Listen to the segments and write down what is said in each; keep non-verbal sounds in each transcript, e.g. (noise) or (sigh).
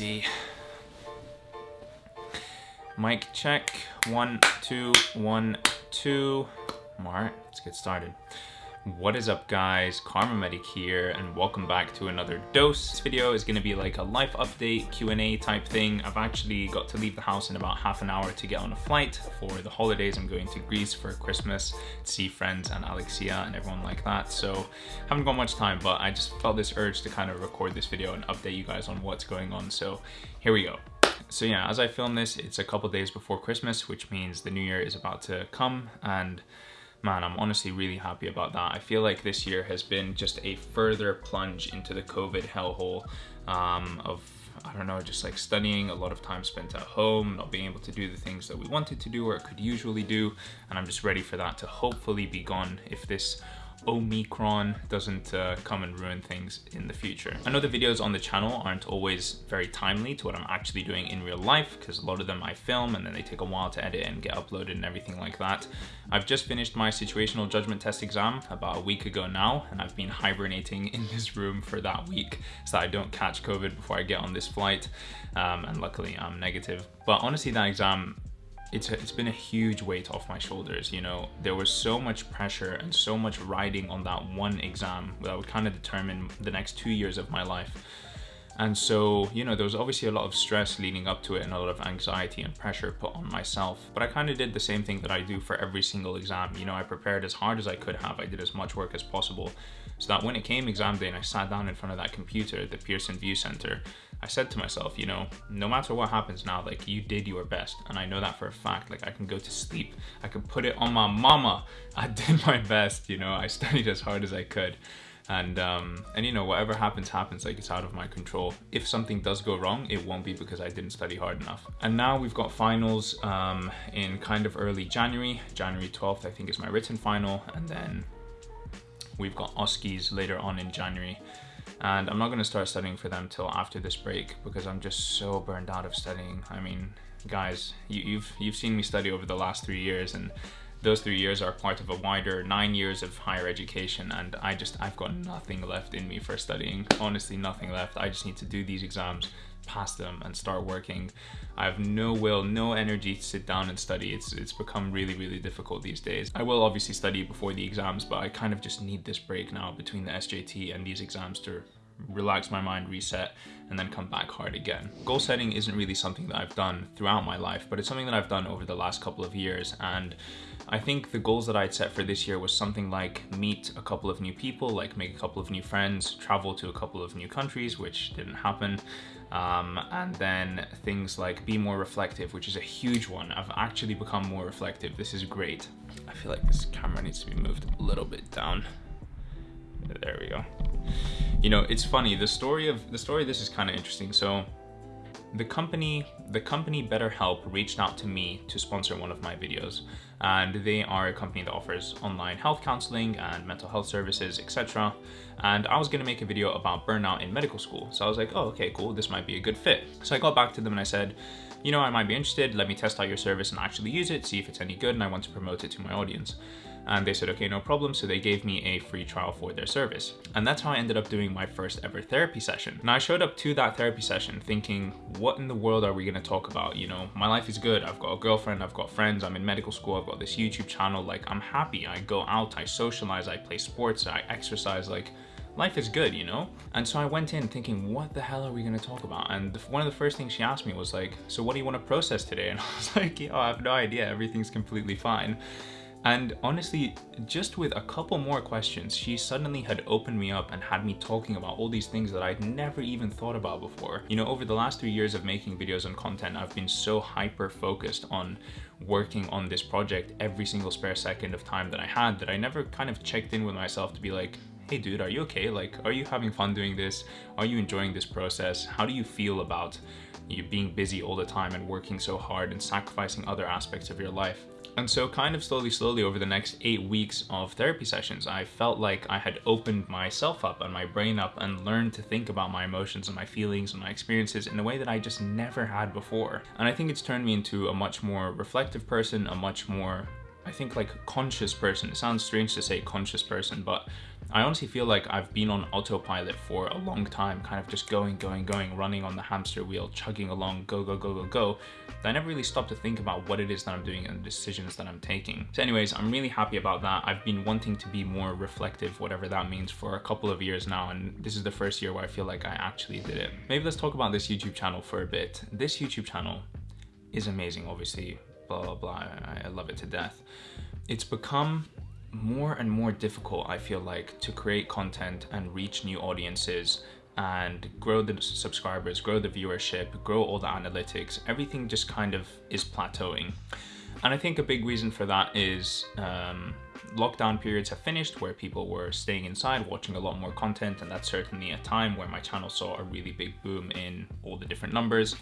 see. Mic check. One, two, one, two. All right, let's get started. What is up guys, KharmaMedic here and welcome back to another dose. This video is gonna be like a life update Q&A type thing. I've actually got to leave the house in about half an hour to get on a flight for the holidays. I'm going to Greece for Christmas, to see friends and Alexia and everyone like that. So haven't got much time, but I just felt this urge to kind of record this video and update you guys on what's going on. So here we go. So yeah, as I film this, it's a couple days before Christmas, which means the new year is about to come and man, I'm honestly really happy about that. I feel like this year has been just a further plunge into the COVID hellhole um, of I don't know, just like studying, a lot of time spent at home, not being able to do the things that we wanted to do or could usually do. And I'm just ready for that to hopefully be gone if this Omicron doesn't uh, come and ruin things in the future. I know the videos on the channel aren't always very timely to what I'm actually doing in real life because a lot of them I film and then they take a while to edit and get uploaded and everything like that. I've just finished my situational judgment test exam about a week ago now and I've been hibernating in this room for that week so that I don't catch COVID before I get on this flight um, and luckily I'm negative. But honestly that exam it's, it's been a huge weight off my shoulders you know? There was so much pressure and so much riding on that one exam that would kind of determine the next two years of my life and so you know there was obviously a lot of stress leading up to it and a lot of anxiety and pressure put on myself but i kind of did the same thing that i do for every single exam you know i prepared as hard as i could have i did as much work as possible so that when it came exam day and i sat down in front of that computer at the pearson VUE center I said to myself, you know, no matter what happens now, like you did your best. And I know that for a fact, like I can go to sleep. I can put it on my mama. I (laughs) did my best, you know, I studied as hard as I could. And, um, and you know, whatever happens, happens, like it's out of my control. If something does go wrong, it won't be because I didn't study hard enough. And now we've got finals um, in kind of early January. January 12th, I think is my written final. And then we've got OSCEs later on in January and I'm not going to start studying for them till after this break because I'm just so burned out of studying. I mean, guys, you, you've you've seen me study over the last three years, and those three years are part of a wider nine years of higher education, and I just I've got nothing left in me for studying. Honestly, nothing left. I just need to do these exams, pass them, and start working. I have no will, no energy to sit down and study. It's it's become really, really difficult these days. I will obviously study before the exams, but I kind of just need this break now between the SJT and these exams to relax my mind, reset, and then come back hard again. Goal setting isn't really something that I've done throughout my life, but it's something that I've done over the last couple of years. And I think the goals that I'd set for this year was something like meet a couple of new people, like make a couple of new friends, travel to a couple of new countries, which didn't happen. Um, and then things like be more reflective, which is a huge one. I've actually become more reflective. This is great. I feel like this camera needs to be moved a little bit down. There we go. You know, it's funny. The story of the story of this is kind of interesting. So the company the company BetterHelp reached out to me to sponsor one of my videos and they are a company that offers online health counseling and mental health services etc and I was going to make a video about burnout in medical school so I was like oh okay cool this might be a good fit so I got back to them and I said you know I might be interested let me test out your service and actually use it see if it's any good and I want to promote it to my audience and they said, okay, no problem. So they gave me a free trial for their service. And that's how I ended up doing my first ever therapy session. Now I showed up to that therapy session thinking, what in the world are we gonna talk about? You know, my life is good. I've got a girlfriend, I've got friends, I'm in medical school, I've got this YouTube channel. Like I'm happy. I go out, I socialize, I play sports, I exercise, like life is good, you know? And so I went in thinking, what the hell are we gonna talk about? And one of the first things she asked me was like, so what do you wanna process today? And (laughs) I was like, yo, I have no idea, everything's completely fine. And honestly, just with a couple more questions, she suddenly had opened me up and had me talking about all these things that I'd never even thought about before. You know, over the last three years of making videos and content, I've been so hyper focused on working on this project every single spare second of time that I had that I never kind of checked in with myself to be like, hey dude, are you okay? Like, are you having fun doing this? Are you enjoying this process? How do you feel about you being busy all the time and working so hard and sacrificing other aspects of your life? And so kind of slowly, slowly over the next eight weeks of therapy sessions, I felt like I had opened myself up and my brain up and learned to think about my emotions and my feelings and my experiences in a way that I just never had before. And I think it's turned me into a much more reflective person, a much more I think like conscious person. It sounds strange to say conscious person, but I honestly feel like I've been on autopilot for a long time, kind of just going, going, going, running on the hamster wheel, chugging along, go, go, go, go, go. I never really stopped to think about what it is that I'm doing and the decisions that I'm taking. So anyways, I'm really happy about that. I've been wanting to be more reflective, whatever that means, for a couple of years now. And this is the first year where I feel like I actually did it. Maybe let's talk about this YouTube channel for a bit. This YouTube channel is amazing, obviously, blah, blah, blah. I, I love it to death. It's become more and more difficult, I feel like, to create content and reach new audiences and grow the subscribers, grow the viewership, grow all the analytics. Everything just kind of is plateauing. And I think a big reason for that is um, lockdown periods have finished where people were staying inside, watching a lot more content, and that's certainly a time where my channel saw a really big boom in all the different numbers.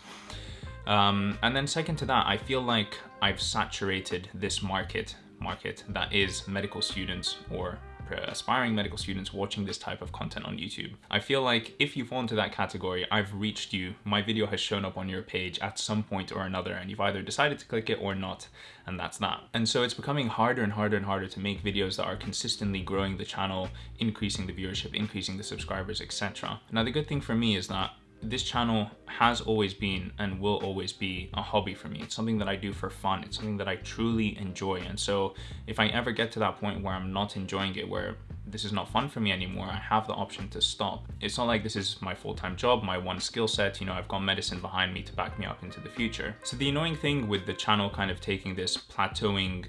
Um, and then second to that, I feel like I've saturated this market market that is medical students or aspiring medical students watching this type of content on YouTube. I feel like if you fall into that category, I've reached you. My video has shown up on your page at some point or another and you've either decided to click it or not, and that's that. And so it's becoming harder and harder and harder to make videos that are consistently growing the channel, increasing the viewership, increasing the subscribers, etc. Now the good thing for me is that this channel has always been and will always be a hobby for me. It's something that I do for fun. It's something that I truly enjoy. And so if I ever get to that point where I'm not enjoying it, where this is not fun for me anymore, I have the option to stop. It's not like this is my full-time job, my one skill set, you know, I've got medicine behind me to back me up into the future. So the annoying thing with the channel kind of taking this plateauing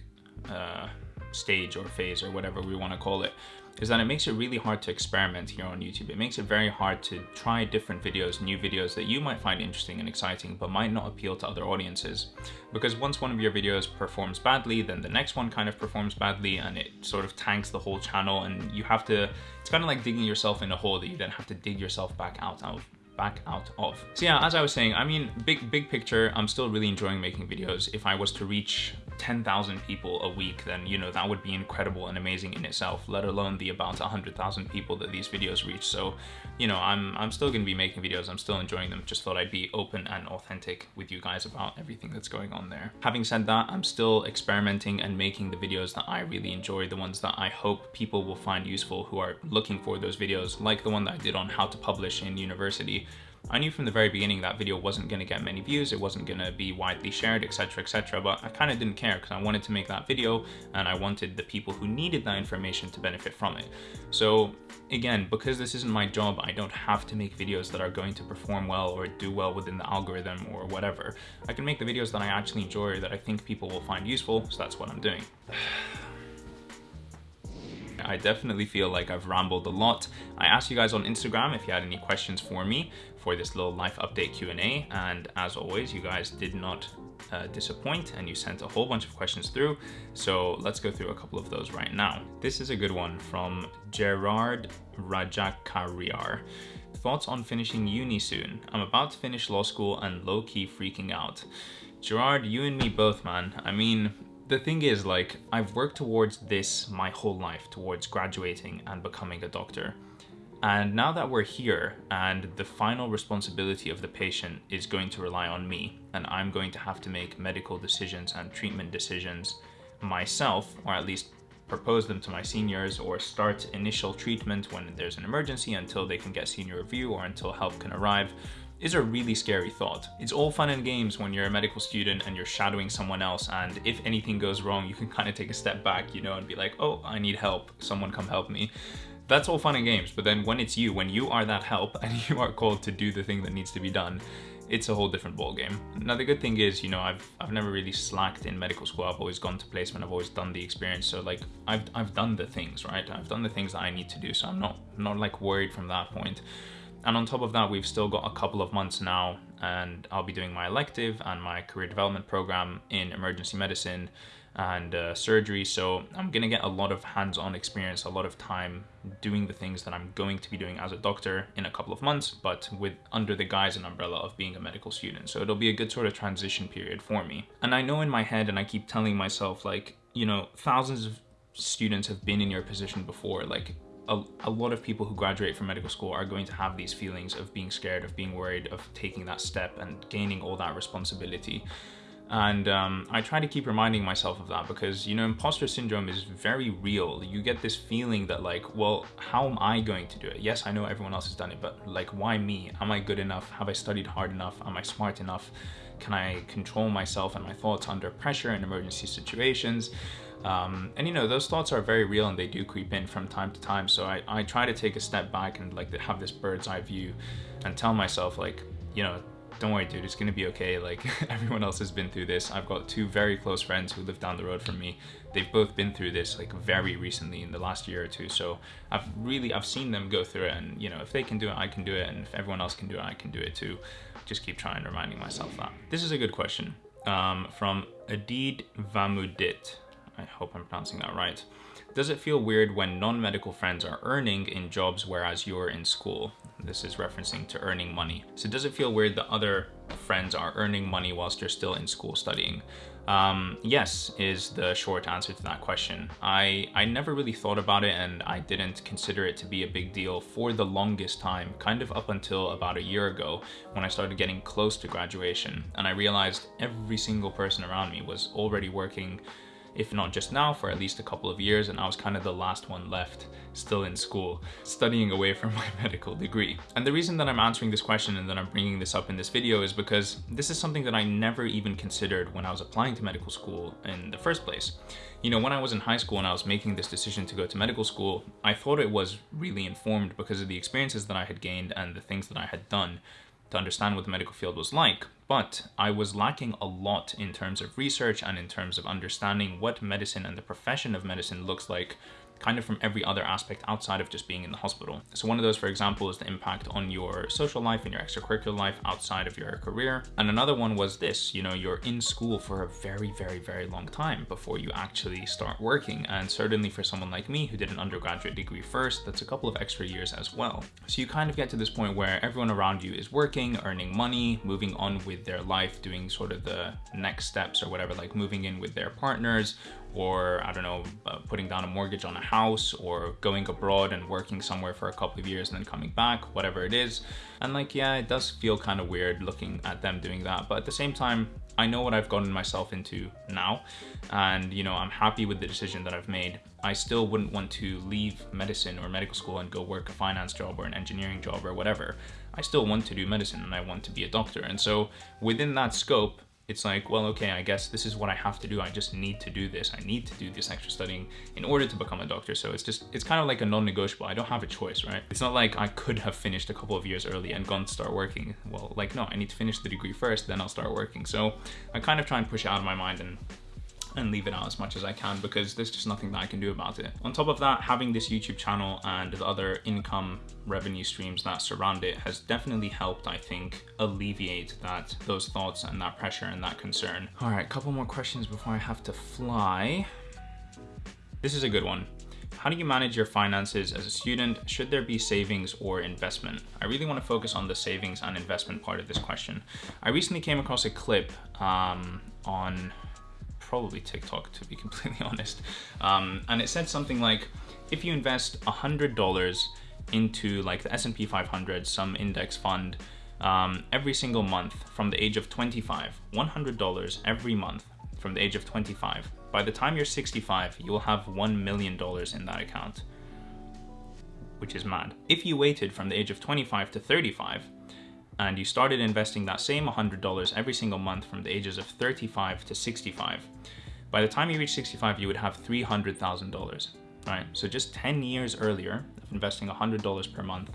uh, stage or phase or whatever we want to call it is that it makes it really hard to experiment here on YouTube. It makes it very hard to try different videos, new videos that you might find interesting and exciting, but might not appeal to other audiences. Because once one of your videos performs badly, then the next one kind of performs badly and it sort of tanks the whole channel and you have to, it's kind of like digging yourself in a hole that you then have to dig yourself back out of back out of. So yeah, as I was saying, I mean, big, big picture, I'm still really enjoying making videos. If I was to reach 10,000 people a week, then, you know, that would be incredible and amazing in itself, let alone the about 100,000 people that these videos reach. So, you know, I'm, I'm still going to be making videos. I'm still enjoying them. Just thought I'd be open and authentic with you guys about everything that's going on there. Having said that, I'm still experimenting and making the videos that I really enjoy, the ones that I hope people will find useful who are looking for those videos, like the one that I did on how to publish in university, I knew from the very beginning that video wasn't going to get many views, it wasn't going to be widely shared, etc, etc, but I kind of didn't care because I wanted to make that video and I wanted the people who needed that information to benefit from it. So again, because this isn't my job, I don't have to make videos that are going to perform well or do well within the algorithm or whatever. I can make the videos that I actually enjoy, that I think people will find useful, so that's what I'm doing. I definitely feel like I've rambled a lot. I asked you guys on Instagram if you had any questions for me for this little life update Q&A. And as always, you guys did not uh, disappoint and you sent a whole bunch of questions through. So let's go through a couple of those right now. This is a good one from Gerard Rajakariar. Thoughts on finishing uni soon? I'm about to finish law school and low-key freaking out. Gerard, you and me both, man. I mean, the thing is, like, I've worked towards this my whole life, towards graduating and becoming a doctor. And now that we're here and the final responsibility of the patient is going to rely on me and I'm going to have to make medical decisions and treatment decisions myself, or at least propose them to my seniors or start initial treatment when there's an emergency until they can get senior review or until help can arrive is a really scary thought. It's all fun and games when you're a medical student and you're shadowing someone else and if anything goes wrong, you can kind of take a step back, you know, and be like, oh, I need help, someone come help me that's all fun and games, but then when it's you, when you are that help (laughs) and you are called to do the thing that needs to be done, it's a whole different ballgame. Now the good thing is, you know, I've I've never really slacked in medical school. I've always gone to placement. I've always done the experience. So like I've I've done the things, right? I've done the things that I need to do. So I'm not not like worried from that point. And on top of that, we've still got a couple of months now, and I'll be doing my elective and my career development program in emergency medicine and uh, surgery. So I'm gonna get a lot of hands-on experience, a lot of time doing the things that I'm going to be doing as a doctor in a couple of months, but with under the guise and umbrella of being a medical student. So it'll be a good sort of transition period for me. And I know in my head, and I keep telling myself like, you know, thousands of students have been in your position before. Like a, a, lot of people who graduate from medical school are going to have these feelings of being scared, of being worried, of taking that step and gaining all that responsibility. And um, I try to keep reminding myself of that because, you know, imposter syndrome is very real. You get this feeling that like, well, how am I going to do it? Yes, I know everyone else has done it, but like, why me? Am I good enough? Have I studied hard enough? Am I smart enough? Can I control myself and my thoughts under pressure in emergency situations? Um, and you know, those thoughts are very real and they do creep in from time to time. So I, I try to take a step back and like have this bird's eye view and tell myself like, you know, don't worry, dude, it's gonna be okay. (laughs) Like everyone else has been through this. I've got two very close friends who live down the road from me. They've both been through this like very recently in the last year or two. So I've really I've seen them go through it, and you know if they can do it, I can do it, and if everyone else can do it, I can do it too. Just keep trying, reminding myself that. This is a good question um, from Adid Vamudit. I hope I'm pronouncing that right. Does it feel weird when non-medical friends are earning in jobs whereas you're in school? This is referencing to earning money. So does it feel weird that other friends are earning money whilst you're still in school studying? Um, yes, is the short answer to that question. I, I never really thought about it and I didn't consider it to be a big deal for the longest time, kind of up until about a year ago when I started getting close to graduation and I realized every single person around me was already working if not just now, for at least a couple of years, and I was kind of the last one left, still in school, studying away from (laughs) my medical degree. And the reason that I'm answering this question and that I'm bringing this up in this video is because this is something that I never even considered when I was applying to medical school in the first place. You know, when I was in high school and I was making this decision to go to medical school, I thought it was really informed because of the experiences that I had gained and the things that I had done to understand what the medical field was like, but I was lacking a lot in terms of research and in terms of understanding what medicine and the profession of medicine looks like kind of from every other aspect outside of just being in the hospital. So one of those, for example, is the impact on your social life and your extracurricular life outside of your career. And another one was this, you know, you're in school for a very, very, very long time before you actually start working. And certainly for someone like me who did an undergraduate degree first, that's a couple of extra years as well. So you kind of get to this point where everyone around you is working, earning money, moving on with their life, doing sort of the next steps or whatever, like moving in with their partners or I don't know, uh, putting down a mortgage on a house or going abroad and working somewhere for a couple of years and then coming back, whatever it is. And like, yeah, it does feel kind of weird looking at them doing that. But at the same time, I know what I've gotten myself into now. And, you know, I'm happy with the decision that I've made. I still wouldn't want to leave medicine or medical school and go work a finance job or an engineering job or whatever. I still want to do medicine and I want to be a doctor. And so within that scope, it's like, well, okay, I guess this is what I have to do. I just need to do this. I need to do this extra studying in order to become a doctor. So it's just, it's kind of like a non-negotiable. I don't have a choice, right? It's not like I could have finished a couple of years early and gone to start working. Well, like, no, I need to finish the degree first, then I'll start working. So I kind of try and push it out of my mind and and leave it out as much as I can because there's just nothing that I can do about it. On top of that, having this YouTube channel and the other income revenue streams that surround it has definitely helped, I think, alleviate that those thoughts and that pressure and that concern. All right, a couple more questions before I have to fly. This is a good one. How do you manage your finances as a student? Should there be savings or investment? I really want to focus on the savings and investment part of this question. I recently came across a clip um, on probably TikTok to be (laughs) completely honest. Um, and it said something like, if you invest $100 into like the S&P 500, some index fund, um, every single month from the age of 25, $100 every month from the age of 25. By the time you're 65, you will have $1 million in that account, which is mad. If you waited from the age of 25 to 35, and you started investing that same $100 every single month from the ages of 35 to 65, by the time you reach 65, you would have $300,000, right? So just 10 years earlier of investing $100 per month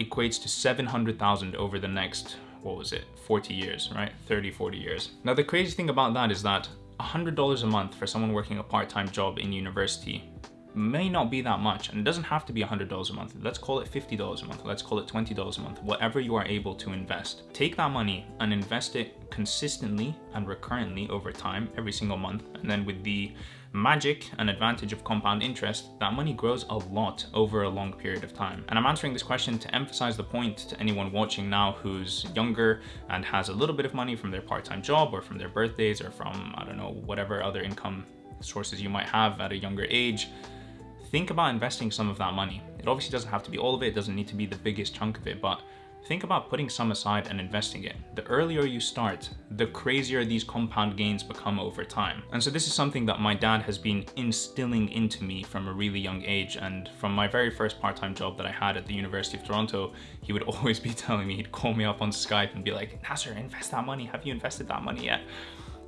equates to 700,000 over the next, what was it, 40 years, right? 30, 40 years. Now, the crazy thing about that is that $100 a month for someone working a part-time job in university may not be that much and it doesn't have to be $100 a month. Let's call it $50 a month. Let's call it $20 a month, whatever you are able to invest. Take that money and invest it consistently and recurrently over time every single month. And then with the magic and advantage of compound interest, that money grows a lot over a long period of time. And I'm answering this question to emphasize the point to anyone watching now who's younger and has a little bit of money from their part-time job or from their birthdays or from, I don't know, whatever other income sources you might have at a younger age think about investing some of that money. It obviously doesn't have to be all of it, it doesn't need to be the biggest chunk of it, but think about putting some aside and investing it. The earlier you start, the crazier these compound gains become over time. And so this is something that my dad has been instilling into me from a really young age. And from my very first part-time job that I had at the University of Toronto, he would (laughs) always be telling me, he'd call me up on Skype and be like, Nasser, invest that money. Have you invested that money yet?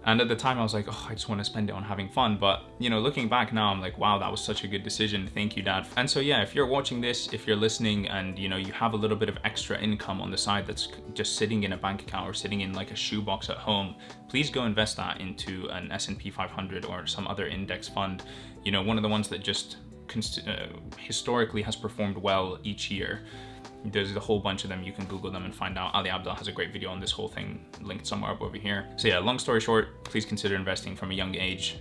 And at the time I was like, oh, I just want to spend it on having fun. But, you know, looking back now, I'm like, wow, that was such a good decision. Thank you, dad. And so, yeah, if you're watching this, if you're listening and, you know, you have a little bit of extra income on the side that's just sitting in a bank account or sitting in like a shoebox at home, please go invest that into an S&P 500 or some other index fund. You know, one of the ones that just uh, historically has performed well each year there's a whole bunch of them. You can Google them and find out. Ali Abdaal has a great video on this whole thing linked somewhere up over here. So yeah, long story short, please consider investing from a young age.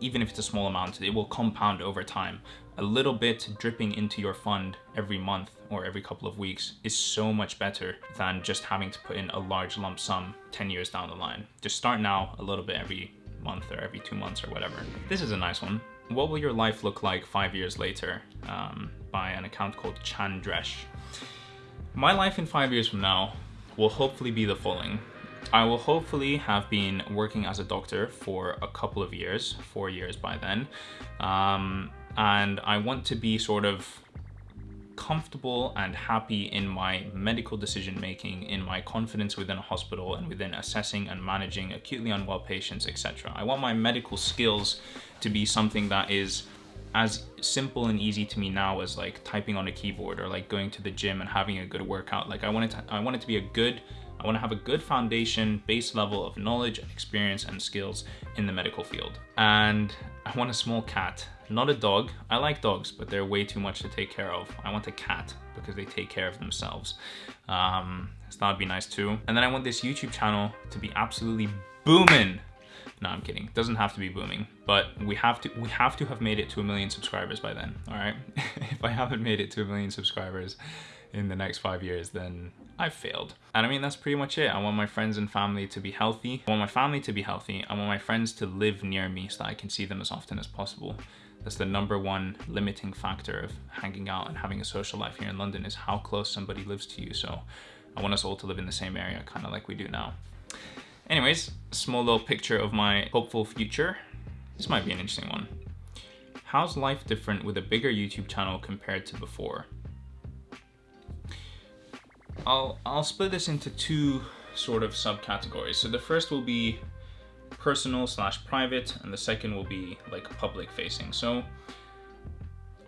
Even if it's a small amount, it will compound over time. A little bit dripping into your fund every month or every couple of weeks is so much better than just having to put in a large lump sum 10 years down the line. Just start now a little bit every month or every two months or whatever. This is a nice one. What will your life look like five years later? Um, by an account called Chandresh. My life in five years from now will hopefully be the following. I will hopefully have been working as a doctor for a couple of years, four years by then. Um, and I want to be sort of comfortable and happy in my medical decision making, in my confidence within a hospital and within assessing and managing acutely unwell patients, etc. I want my medical skills to be something that is as simple and easy to me now as like typing on a keyboard or like going to the gym and having a good workout. Like I want it to, I want it to be a good, I want to have a good foundation, base level of knowledge and experience and skills in the medical field. And I want a small cat, not a dog. I like dogs, but they're way too much to take care of. I want a cat because they take care of themselves. Um, so that would be nice too. And then I want this YouTube channel to be absolutely booming no, I'm kidding. It doesn't have to be booming, but we have to we have to have made it to a million subscribers by then. All right. (laughs) if I haven't made it to a million subscribers in the next five years, then I've failed. And I mean, that's pretty much it. I want my friends and family to be healthy. I want my family to be healthy. I want my friends to live near me so that I can see them as often as possible. That's the number one limiting factor of hanging out and having a social life here in London is how close somebody lives to you. So I want us all to live in the same area, kind of like we do now. Anyways, small little picture of my hopeful future. This might be an interesting one. How's life different with a bigger YouTube channel compared to before? I'll, I'll split this into two sort of subcategories. So the first will be personal slash private and the second will be like public facing. So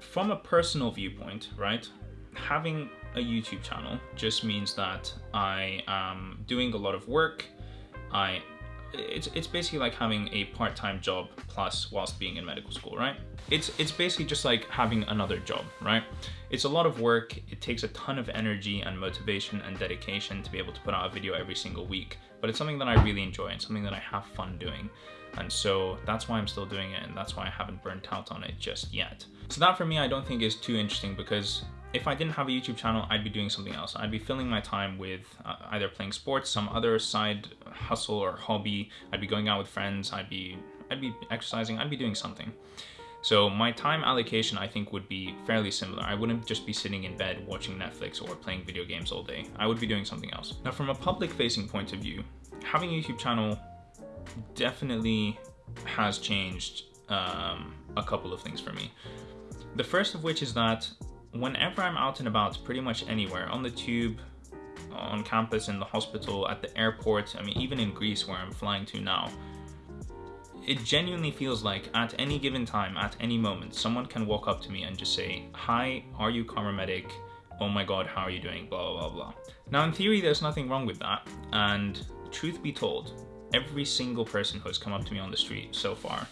from a personal viewpoint, right, having a YouTube channel just means that I am doing a lot of work I it's it's basically like having a part-time job plus whilst being in medical school, right? It's it's basically just like having another job, right? It's a lot of work. It takes a ton of energy and motivation and dedication to be able to put out a video every single week. But it's something that I really enjoy and something that I have fun doing. And so that's why I'm still doing it and that's why I haven't burnt out on it just yet. So that for me, I don't think is too interesting because if I didn't have a YouTube channel, I'd be doing something else. I'd be filling my time with uh, either playing sports, some other side hustle or hobby. I'd be going out with friends. I'd be I'd be exercising. I'd be doing something. So my time allocation, I think, would be fairly similar. I wouldn't just be sitting in bed watching Netflix or playing video games all day. I would be doing something else. Now, from a public-facing point of view, having a YouTube channel definitely has changed um, a couple of things for me. The first of which is that whenever I'm out and about, pretty much anywhere, on the tube, on campus, in the hospital, at the airport, I mean, even in Greece where I'm flying to now, it genuinely feels like at any given time, at any moment, someone can walk up to me and just say, Hi, are you KharmaMedic? Oh my god, how are you doing? Blah, blah, blah. Now, in theory, there's nothing wrong with that. And truth be told, every single person who has come up to me on the street so far,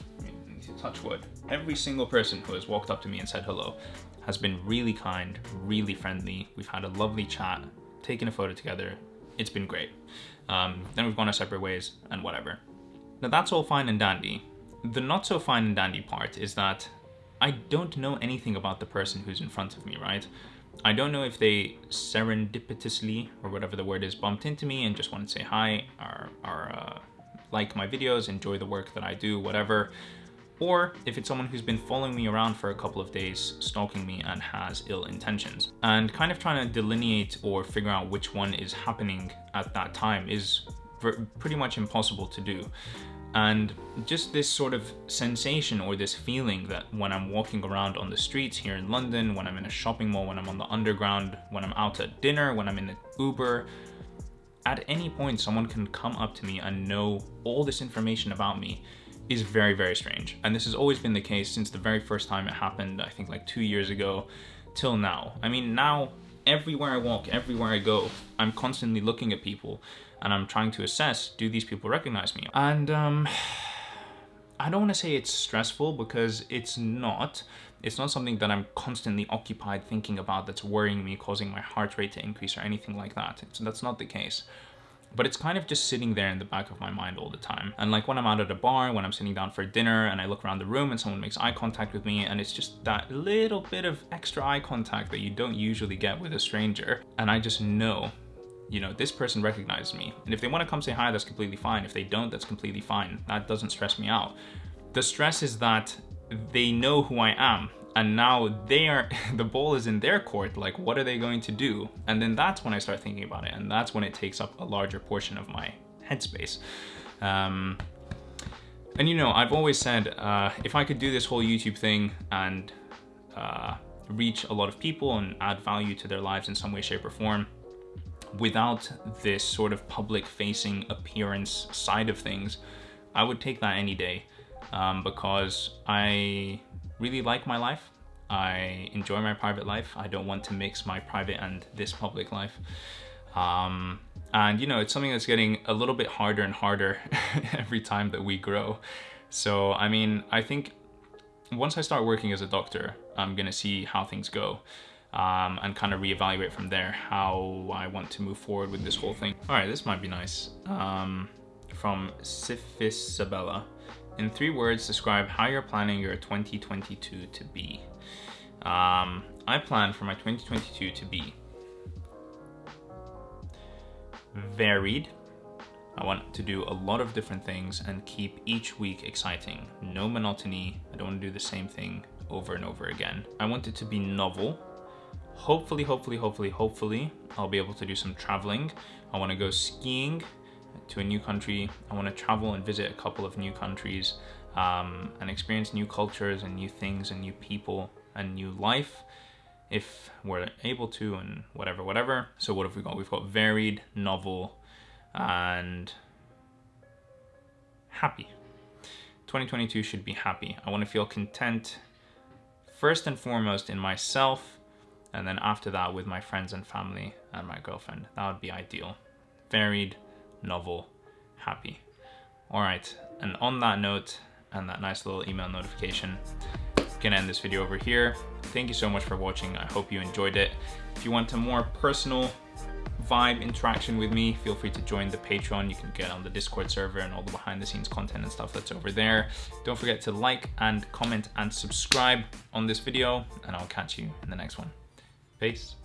touch wood, every single person who has walked up to me and said hello has been really kind, really friendly. We've had a lovely chat, taken a photo together. It's been great. Um, then we've gone our separate ways and whatever. Now that's all fine and dandy. The not so fine and dandy part is that I don't know anything about the person who's in front of me, right? I don't know if they serendipitously, or whatever the word is, bumped into me and just wanted to say hi, or, or uh, like my videos, enjoy the work that I do, whatever or if it's someone who's been following me around for a couple of days, stalking me and has ill intentions. And kind of trying to delineate or figure out which one is happening at that time is pretty much impossible to do. And just this sort of sensation or this feeling that when I'm walking around on the streets here in London, when I'm in a shopping mall, when I'm on the underground, when I'm out at dinner, when I'm in an Uber, at any point someone can come up to me and know all this information about me is very, very strange. And this has always been the case since the very first time it happened, I think like two years ago, till now. I mean, now everywhere I walk, everywhere I go, I'm constantly looking at people and I'm trying to assess, do these people recognize me? And um, (sighs) I don't want to say it's stressful because it's not. It's not something that I'm constantly occupied thinking about that's worrying me, causing my heart rate to increase or anything like that. It's, that's not the case but it's kind of just sitting there in the back of my mind all the time. And like when I'm out at a bar, when I'm sitting down for dinner and I look around the room and someone makes eye contact with me and it's just that little bit of extra eye contact that you don't usually get with a stranger. And I just know, you know, this person recognizes me. And if they want to come say hi, that's completely fine. If they don't, that's completely fine. That doesn't stress me out. The stress is that they know who I am and now they are (laughs) the ball is in their court like what are they going to do? And then that's when i start thinking about it and that's when it takes up a larger portion of my headspace. Um, and you know i've always said uh, if i could do this whole youtube thing and uh, reach a lot of people and add value to their lives in some way shape or form without this sort of public facing appearance side of things i would take that any day. Um, because i really like my life. I enjoy my private life. I don't want to mix my private and this public life. Um, and you know, it's something that's getting a little bit harder and harder (laughs) every time that we grow. So, I mean, I think once I start working as a doctor, I'm gonna see how things go. Um, and kind of reevaluate from there how I want to move forward with this whole thing. All right, this might be nice. Um, from Sifisabella. In three words, describe how you're planning your 2022 to be. Um, I plan for my 2022 to be varied. I want to do a lot of different things and keep each week exciting. No monotony. I don't want to do the same thing over and over again. I want it to be novel. Hopefully, hopefully, hopefully, hopefully, I'll be able to do some traveling. I want to go skiing to a new country. I want to travel and visit a couple of new countries um, and experience new cultures and new things and new people and new life if we're able to and whatever, whatever. So what have we got? We've got varied, novel, and happy. 2022 should be happy. I want to feel content first and foremost in myself and then after that with my friends and family and my girlfriend. That would be ideal. Varied, novel, happy. All right, and on that note, and that nice little email notification, gonna end this video over here. Thank you so much for watching. I hope you enjoyed it. If you want a more personal vibe interaction with me, feel free to join the Patreon. You can get on the Discord server and all the behind the scenes content and stuff that's over there. Don't forget to like and comment and subscribe on this video, and I'll catch you in the next one. Peace.